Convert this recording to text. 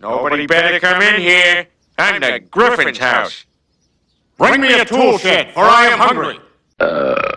Nobody better come in here. I'm the Griffin's house. Bring me a tool shed, for I am hungry. Uh,